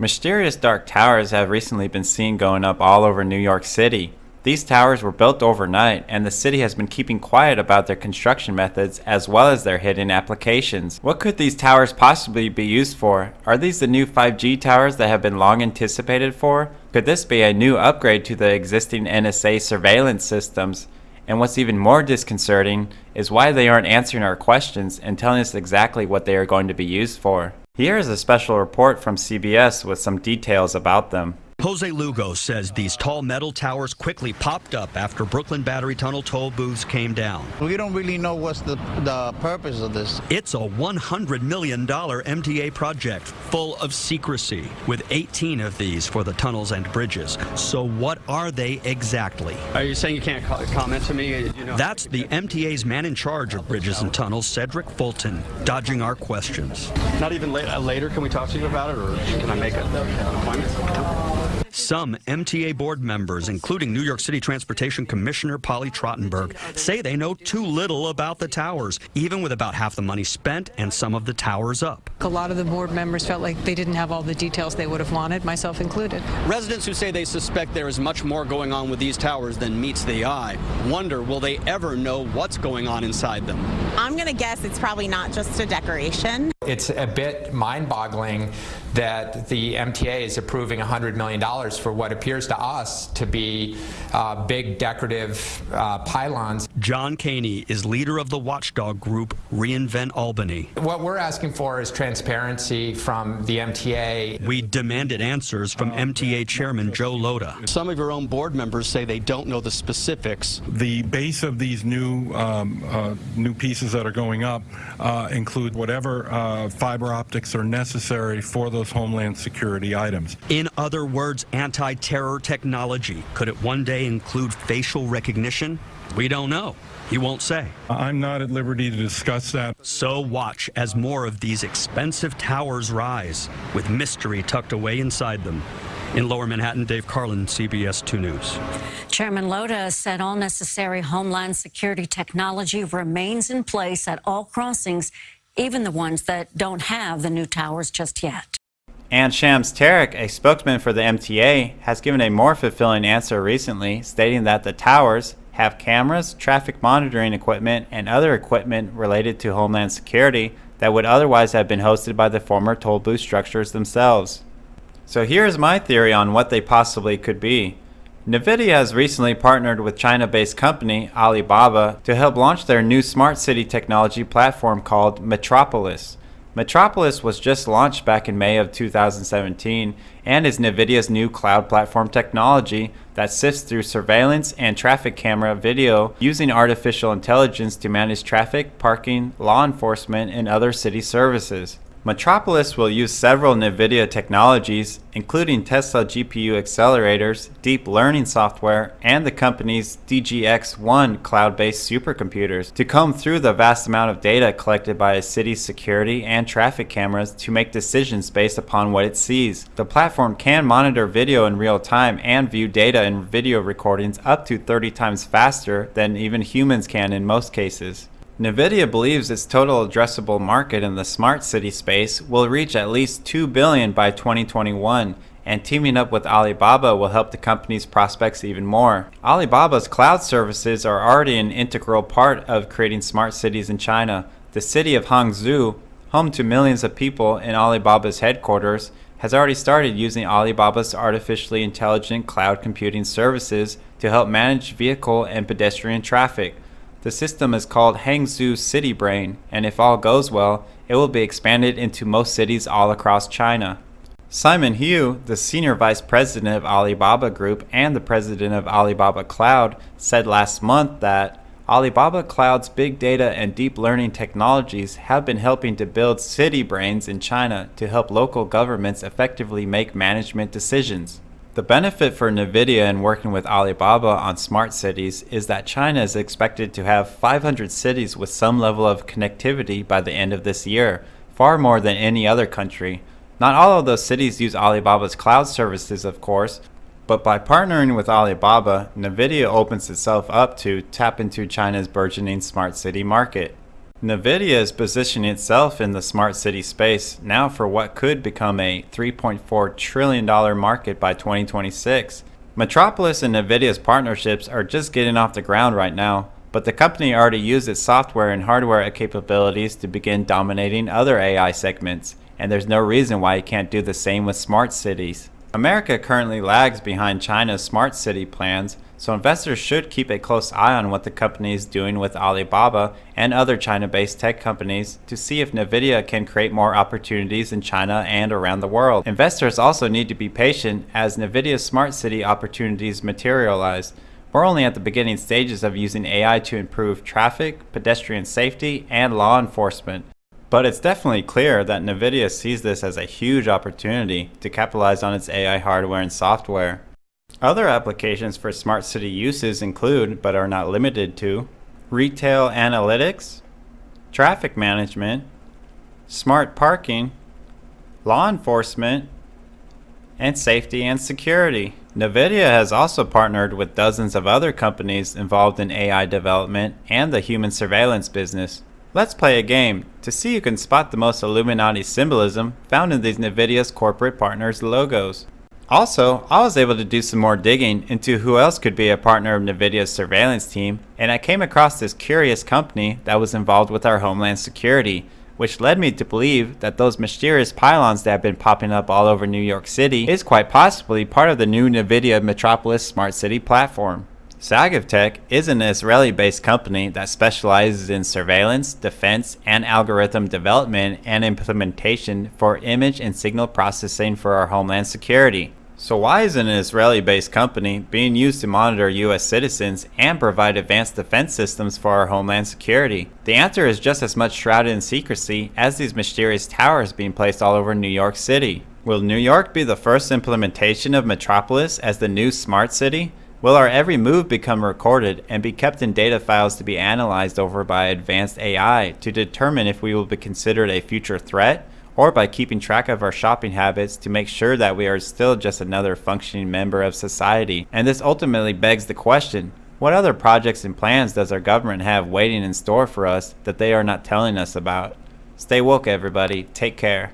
Mysterious dark towers have recently been seen going up all over New York City. These towers were built overnight, and the city has been keeping quiet about their construction methods as well as their hidden applications. What could these towers possibly be used for? Are these the new 5G towers that have been long anticipated for? Could this be a new upgrade to the existing NSA surveillance systems? And what's even more disconcerting is why they aren't answering our questions and telling us exactly what they are going to be used for. Here is a special report from CBS with some details about them. Jose Lugo says these tall metal towers quickly popped up after Brooklyn Battery Tunnel toll booths came down. We don't really know what's the, the purpose of this. It's a $100 million MTA project full of secrecy, with 18 of these for the tunnels and bridges. So what are they exactly? Are you saying you can't comment to me? You know, That's the MTA's man in charge of bridges and tunnels, Cedric Fulton, dodging our questions. Not even later can we talk to you about it, or can I make an appointment? Some MTA board members, including New York City Transportation Commissioner Polly Trottenberg, say they know too little about the towers, even with about half the money spent and some of the towers up. A lot of the board members felt like they didn't have all the details they would have wanted, myself included. Residents who say they suspect there is much more going on with these towers than meets the eye wonder will they ever know what's going on inside them. I'm going to guess it's probably not just a decoration. It's a bit mind-boggling that the MTA is approving $100 million for what appears to us to be uh, big decorative uh, pylons. John Kaehny is leader of the watchdog group Reinvent Albany. What we're asking for is transparency from the MTA. We demanded answers from MTA Chairman Joe Lhota. Some of your own board members say they don't know the specifics. The base of these new um, uh, new pieces that are going up uh, include whatever uh, fiber optics are necessary for those homeland security items. In other words, anti-terror technology. Could it one day include facial recognition? We don't know. He won't say. I'm not at liberty to discuss that. So watch as more of these expensive towers rise, with mystery tucked away inside them. In Lower Manhattan, Dave Carlin, CBS 2 News. Chairman Lhota said all necessary homeland security technology remains in place at all crossings, even the ones that don't have the new towers just yet. And Shams Tarek, a spokesman for the MTA, has given a more fulfilling answer recently, stating that the towers have cameras, traffic monitoring equipment, and other equipment related to Homeland Security that would otherwise have been hosted by the former toll booth structures themselves. So here's my theory on what they possibly could be. NVIDIA has recently partnered with China-based company Alibaba to help launch their new smart city technology platform called Metropolis. Metropolis was just launched back in May of 2017 and is NVIDIA's new cloud platform technology that sifts through surveillance and traffic camera video using artificial intelligence to manage traffic, parking, law enforcement, and other city services. Metropolis will use several NVIDIA technologies, including Tesla GPU accelerators, deep learning software, and the company's DGX-1 cloud-based supercomputers to comb through the vast amount of data collected by a city's security and traffic cameras to make decisions based upon what it sees. The platform can monitor video in real time and view data in video recordings up to 30 times faster than even humans can in most cases. NVIDIA believes its total addressable market in the smart city space will reach at least 2 billion by 2021, and teaming up with Alibaba will help the company's prospects even more. Alibaba's cloud services are already an integral part of creating smart cities in China. The city of Hangzhou, home to millions of people in Alibaba's headquarters, has already started using Alibaba's artificially intelligent cloud computing services to help manage vehicle and pedestrian traffic. The system is called Hangzhou City Brain, and if all goes well, it will be expanded into most cities all across China. Simon Hu, the senior vice president of Alibaba Group and the president of Alibaba Cloud, said last month that Alibaba Cloud's big data and deep learning technologies have been helping to build city brains in China to help local governments effectively make management decisions. The benefit for NVIDIA in working with Alibaba on smart cities is that China is expected to have 500 cities with some level of connectivity by the end of this year, far more than any other country. Not all of those cities use Alibaba's cloud services, of course, but by partnering with Alibaba, NVIDIA opens itself up to tap into China's burgeoning smart city market. NVIDIA is positioning itself in the smart city space now for what could become a $3.4 trillion market by 2026. Metropolis and NVIDIA's partnerships are just getting off the ground right now, but the company already used its software and hardware capabilities to begin dominating other AI segments, and there's no reason why it can't do the same with smart cities. America currently lags behind China's smart city plans, so investors should keep a close eye on what the company is doing with Alibaba and other China-based tech companies to see if Nvidia can create more opportunities in China and around the world. Investors also need to be patient as Nvidia's smart city opportunities materialize. We're only at the beginning stages of using AI to improve traffic, pedestrian safety, and law enforcement. But it's definitely clear that NVIDIA sees this as a huge opportunity to capitalize on its AI hardware and software. Other applications for smart city uses include, but are not limited to, retail analytics, traffic management, smart parking, law enforcement, and safety and security. NVIDIA has also partnered with dozens of other companies involved in AI development and the human surveillance business. Let's play a game to see who can spot the most Illuminati symbolism found in these NVIDIA's corporate partners' logos. Also, I was able to do some more digging into who else could be a partner of NVIDIA's surveillance team, and I came across this curious company that was involved with our homeland security, which led me to believe that those mysterious pylons that have been popping up all over New York City is quite possibly part of the new NVIDIA Metropolis Smart City platform. Sagivtech is an Israeli-based company that specializes in surveillance, defense, and algorithm development and implementation for image and signal processing for our homeland security. So why is an Israeli-based company being used to monitor U.S. citizens and provide advanced defense systems for our homeland security? The answer is just as much shrouded in secrecy as these mysterious towers being placed all over New York City. Will New York be the first implementation of Metropolis as the new smart city? Will our every move become recorded and be kept in data files to be analyzed over by advanced AI to determine if we will be considered a future threat or by keeping track of our shopping habits to make sure that we are still just another functioning member of society? And this ultimately begs the question, what other projects and plans does our government have waiting in store for us that they are not telling us about? Stay woke everybody, take care.